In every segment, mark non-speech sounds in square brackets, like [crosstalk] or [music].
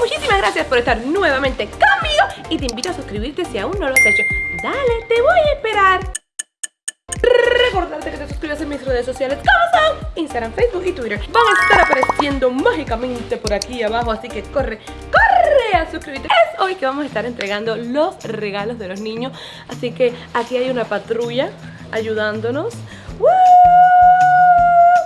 Muchísimas gracias por estar nuevamente conmigo y te invito a suscribirte si aún no lo has hecho. Dale, te voy a esperar. Recordarte que te suscribas en mis redes sociales como son Instagram, Facebook y Twitter. Van a estar apareciendo mágicamente por aquí abajo, así que corre, corre a suscribirte. Es hoy que vamos a estar entregando los regalos de los niños, así que aquí hay una patrulla ayudándonos.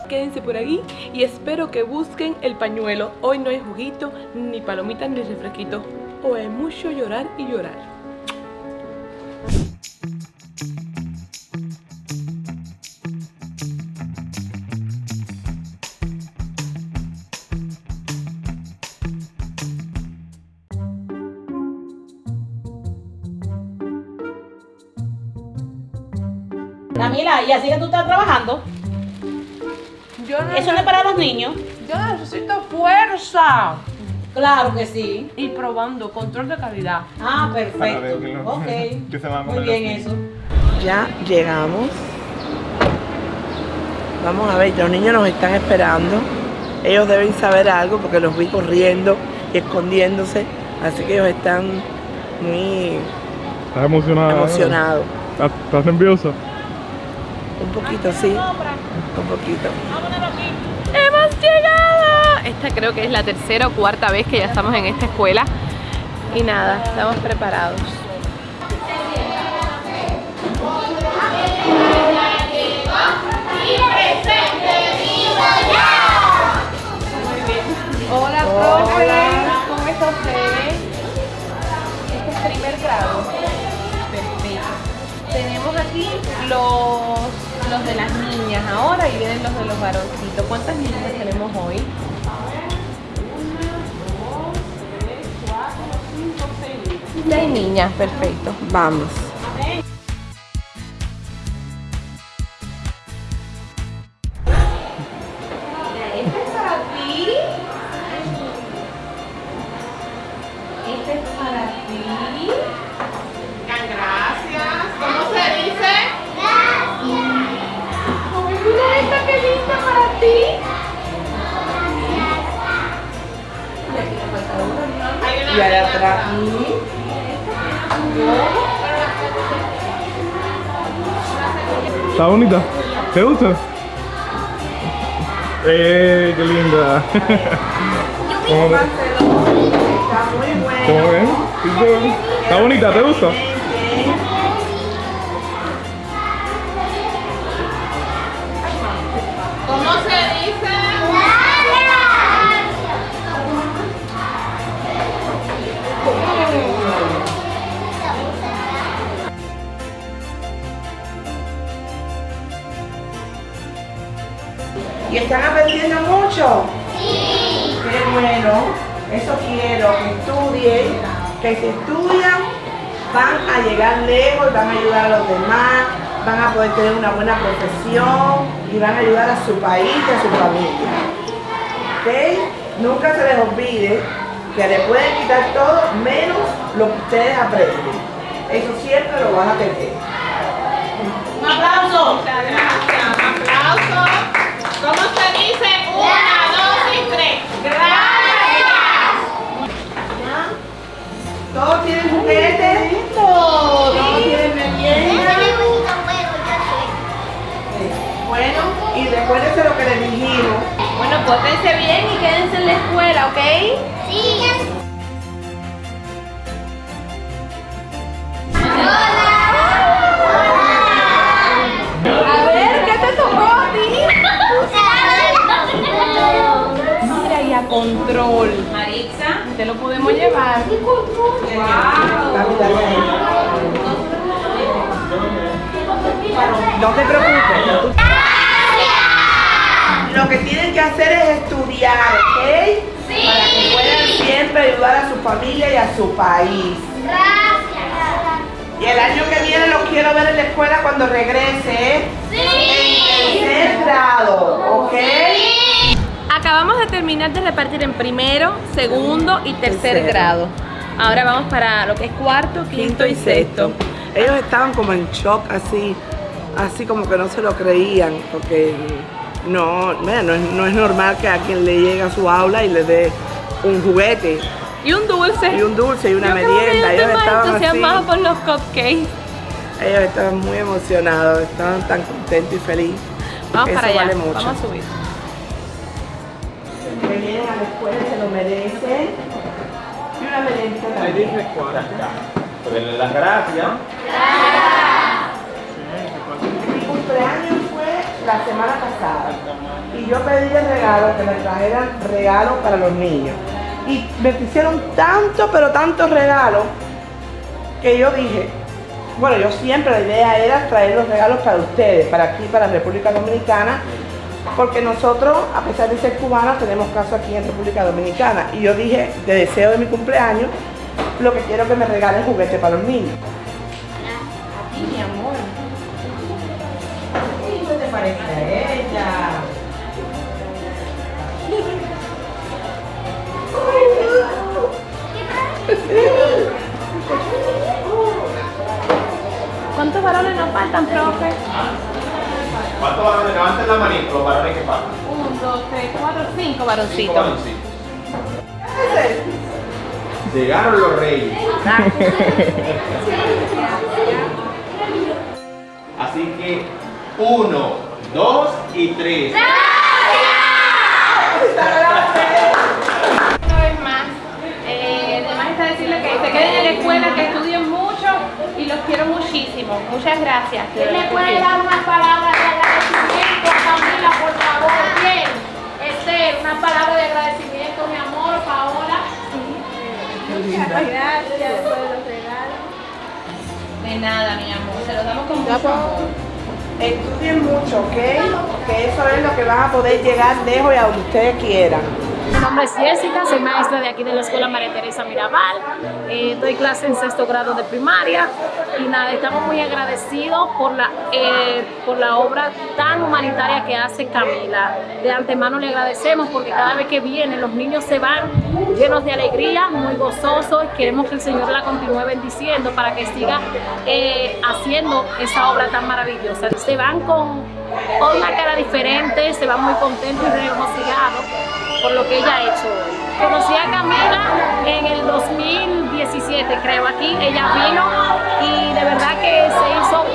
Quédense por ahí y espero que busquen el pañuelo. Hoy no hay juguito, ni palomitas, ni refresquito. Hoy hay mucho llorar y llorar. Camila, ¿y así que tú estás trabajando? Yo Eso no es para los niños. yo necesito fuerza. Claro que sí. Y probando, control de calidad. Ah, perfecto. que lo- Ok. [laughs] que se van a Muy bien eso. Ya llegamos. Vamos a ver, los niños nos están esperando. Ellos deben saber algo porque los vi corriendo y escondiéndose. Así que ellos están muy ¿Estás emocionada? emocionados. ¿Estás, estás nerviosa? Poquito, sí. Un poquito. ¡Hemos llegado! Esta creo que es la tercera o cuarta vez que ya estamos en esta escuela. Y nada, estamos preparados. Ahora y vienen los de los varoncitos. ¿Cuántas niñas tenemos hoy? Seis niñas, perfecto. Vamos. Y allá atrás. ¿Está bonita? ¿Te gusta? ¡Eh, qué linda! ¿Cómo, Está muy bueno. cómo ven? ¿Está bonita? ¿Te gusta? ¿Y están aprendiendo mucho? Sí. Qué bueno. Eso quiero, que estudien, que si estudian van a llegar lejos, van a ayudar a los demás, van a poder tener una buena profesión y van a ayudar a su país y a su familia. ¿Ok? Nunca se les olvide que le pueden quitar todo menos lo que ustedes aprenden. Eso siempre lo van a tener. Un aplauso. Muchas gracias. Un aplauso. ¿Cómo se dice? Una, dos y tres. Gracias. ¿Todos tienen juguetes? ¿Todos tienen merienda? Bueno, y recuérdense lo que les dijimos. Bueno, pórtense bien y quédense en la escuela, ¿ok? A Maritza. Te lo podemos llevar. No te preocupes. Lo que tienen que hacer es estudiar, ¿ok? Para que puedan siempre ayudar a su familia y a su país. Y el año que viene los quiero ver en la escuela cuando regrese, ¿eh? En tercer grado, ¿ok? Acabamos de terminar de repartir en primero, segundo y tercer Tercero. grado. Ahora vamos para lo que es cuarto, quinto, y sexto. Ellos estaban como en shock, así, así como que no se lo creían, porque no, mira, no, es, no es normal que a quien le llegue a su aula y le dé un juguete Y un dulce. y un dulce y una Yo merienda. ellos más estaban entusiasmados por los cupcakes. ellos estaban muy emocionados, estaban tan contentos y felices. Vamos Eso para allá. vale mucho. Vamos a subir. Que vienen a la escuela se lo merecen. Y una merienda Pues denle las gracias. Mi cumpleaños fue la semana pasada y yo pedí de regalo que me trajeran regalos para los niños. Y me hicieron tanto, pero tantos regalos que yo dije, bueno, yo siempre la idea era traer los regalos para ustedes, para aquí, para República Dominicana, porque nosotros, a pesar de ser cubanos, tenemos caso aquí en República Dominicana. Y yo dije, de deseo de mi cumpleaños, lo que quiero es que me regalen juguetes para los niños. A ti, mi amor. ¿Qué te parece a ella? ¿Cuántos varones nos faltan, profe? ¿Cuántos varones? Levanten la manito, los varones que faltan. Un, dos, tres, cuatro, cinco Cinco varoncitos. varoncitos. Llegaron los reyes. [laughs] Así que uno, dos y tres. Una vez más, eh, además está decirle que se queden en la escuela, que estudien mucho y los quiero muchísimo. Muchas gracias. ¿Le puede dar unas palabras favor? Bien. Esther, unas palabras de agradecimiento, mi amor, Paola. Gracias por los regalos. De nada, mi amor. Se los damos con mucho amor. Estudien mucho, ¿ok? Que eso es lo que van a poder llegar lejos y a donde ustedes quieran. Mi nombre es Jessica, soy maestra de aquí de la Escuela María Teresa Mirabal. Eh, doy clase en sexto grado de primaria y nada, estamos muy agradecidos por la, eh, por la obra tan humanitaria que hace Camila. De antemano le agradecemos porque cada vez que viene los niños se van llenos de alegría, muy gozosos y queremos que el Señor la continúe bendiciendo para que siga eh, haciendo esa obra tan maravillosa. Se van con, una cara diferente, se van muy contentos y regocijados por lo que ella ha hecho hoy. Conocí a Camila en el 2017, creo, aquí. Ella vino y de verdad que se hizo